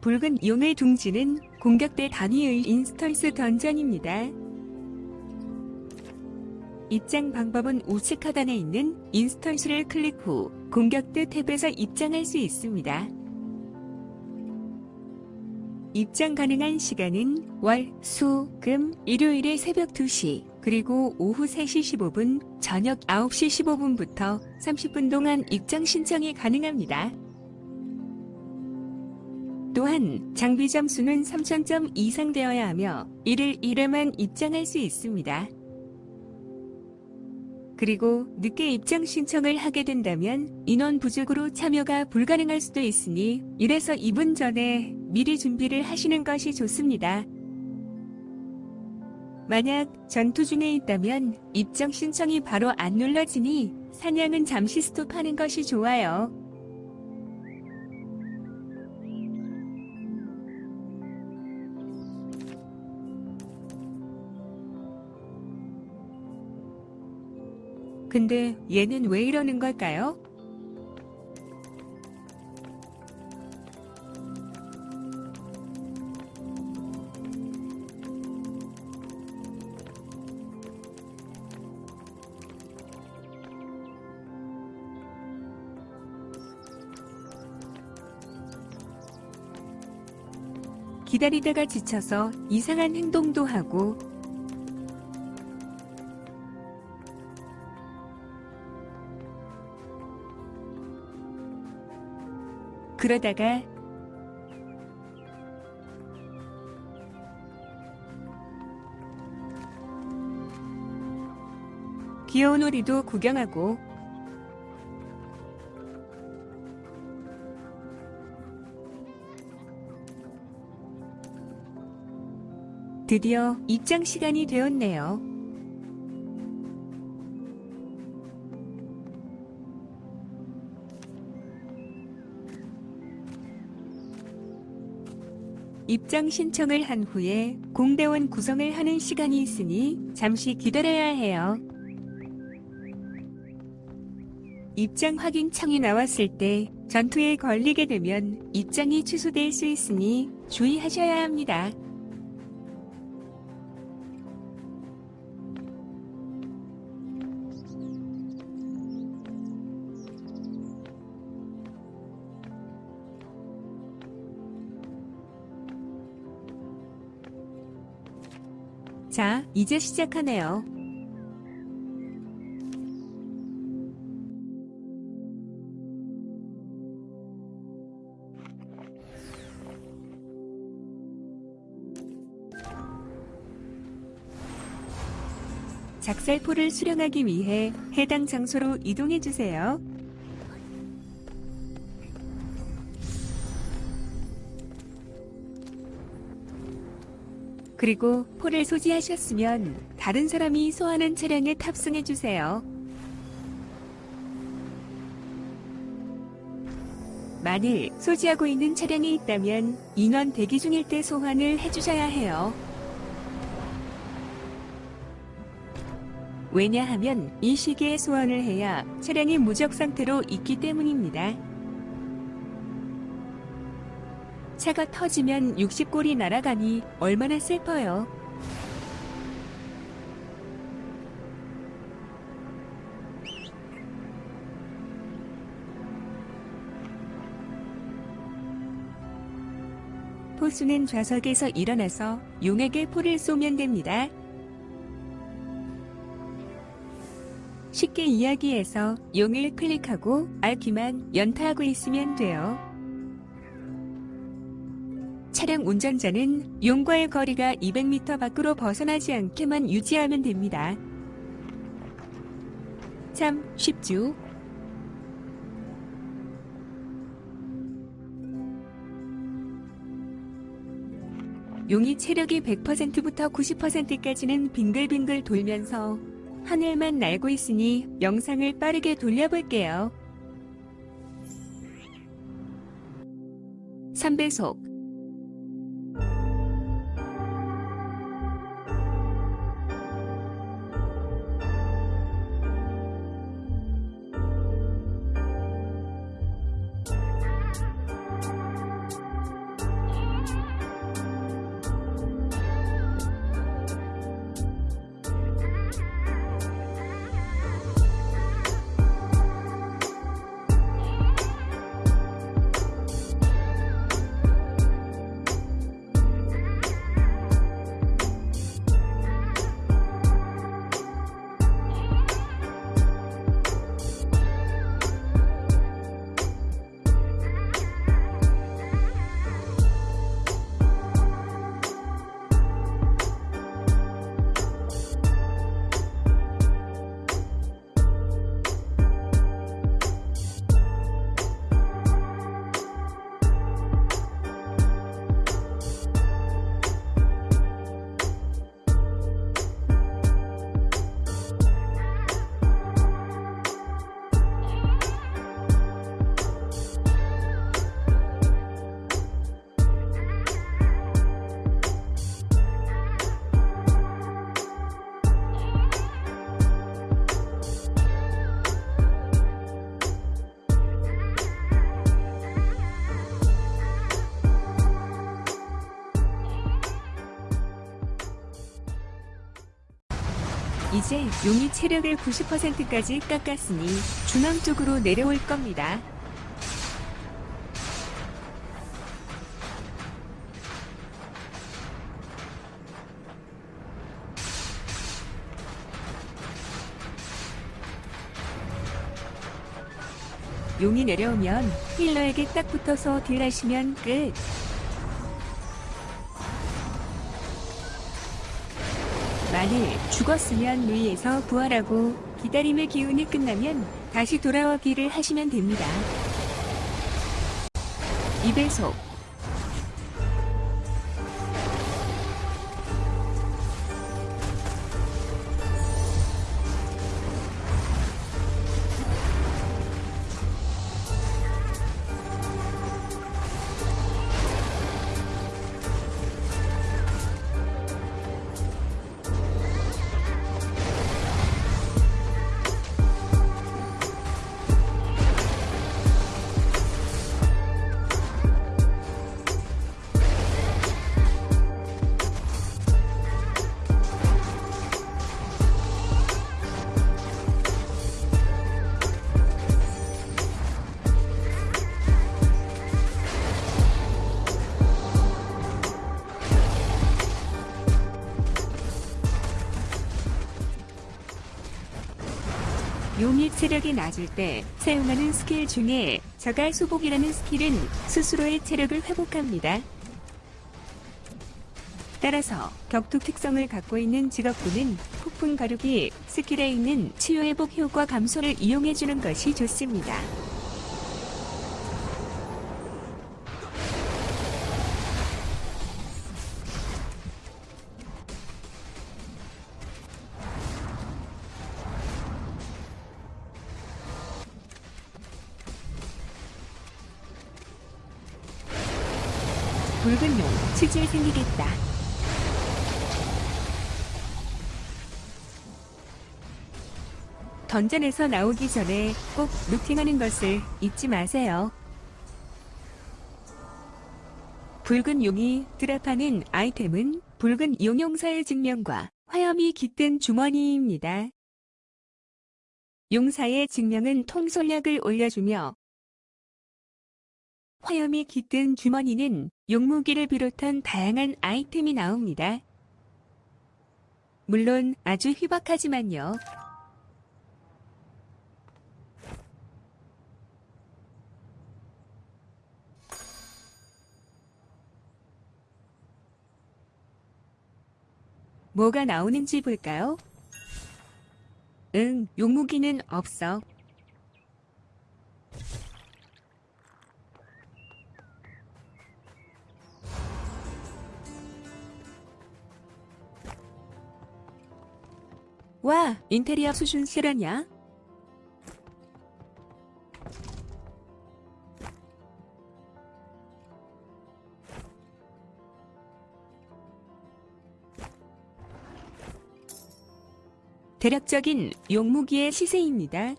붉은 용의 둥지는 공격대 단위의 instance dungeon입니다. 입장 방법은 우측 하단에 있는 instance를 클릭 후 공격대 탭에서 입장할 수 있습니다. 입장 가능한 시간은 월, 수, 금, 일요일의 새벽 2시, 그리고 오후 3시 15분, 저녁 9시 15분부터 30분 동안 입장 신청이 가능합니다. 또한 장비 점수는 3000점 이상 되어야 하며 1일 1회만 입장할 수 있습니다. 그리고 늦게 입장 신청을 하게 된다면 인원 부족으로 참여가 불가능할 수도 있으니 1에서 2분 전에 미리 준비를 하시는 것이 좋습니다. 만약 전투 중에 있다면 입장 신청이 바로 안 눌러지니 사냥은 잠시 스톱하는 것이 좋아요. 근데 얘는 왜 이러는 걸까요? 기다리다가 지쳐서 이상한 행동도 하고 그러다가 귀여운 오리도 구경하고 드디어 입장 시간이 되었네요. 입장 신청을 한 후에 공대원 구성을 하는 시간이 있으니 잠시 기다려야 해요. 입장 확인 창이 나왔을 때 전투에 걸리게 되면 입장이 취소될 수 있으니 주의하셔야 합니다. 자, 이제 시작하네요. 작살포를 수령하기 위해 해당 장소로 이동해 주세요. 그리고 포를 소지하셨으면 다른 사람이 소환한 차량에 탑승해 주세요. 만일 소지하고 있는 차량이 있다면 인원 대기 중일 때 소환을 해주셔야 해요. 왜냐하면 이 시기에 소환을 해야 차량이 무적 상태로 있기 때문입니다. 차가 터지면 60골이 날아가니 얼마나 슬퍼요. 포수는 좌석에서 일어나서 용에게 포를 쏘면 됩니다. 쉽게 이야기해서 용을 클릭하고 알기만 연타하고 있으면 돼요. 차량 운전자는 용과의 거리가 200m 밖으로 벗어나지 않게만 유지하면 됩니다. 참 쉽죠? 용이 체력이 100%부터 90%까지는 빙글빙글 돌면서 하늘만 날고 있으니 영상을 빠르게 돌려볼게요. 3배속 이제 용이 체력을 90%까지 깎았으니 중앙 쪽으로 내려올 겁니다. 용이 내려오면 힐러에게 딱 붙어서 딜하시면 끝. 만일 죽었으면 위에서 부활하고 기다림의 기운이 끝나면 다시 돌아오기를 하시면 됩니다. 2배속 체력이 낮을 때 사용하는 스킬 중에 저갈 수복이라는 skill은 스스로의 체력을 회복합니다. 따라서 격투 특성을 갖고 있는 직업군은 폭풍 가르기 skill에 있는 치유 회복 효과 감소를 이용해주는 것이 좋습니다. 붉은 용 치질 생기겠다. 던전에서 나오기 전에 꼭 루팅하는 것을 잊지 마세요. 붉은 용이 드랍하는 아이템은 붉은 용용사의 증명과 화염이 깃든 주머니입니다. 용사의 증명은 통솔력을 올려주며 화염이 깃든 주머니는 용무기를 비롯한 다양한 아이템이 나옵니다. 물론 아주 희박하지만요. 뭐가 나오는지 볼까요? 응, 용무기는 없어. 와, 인테리어 수준 실화냐? 대략적인 용무기의 시세입니다.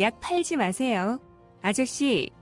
약 팔지 마세요. 아저씨,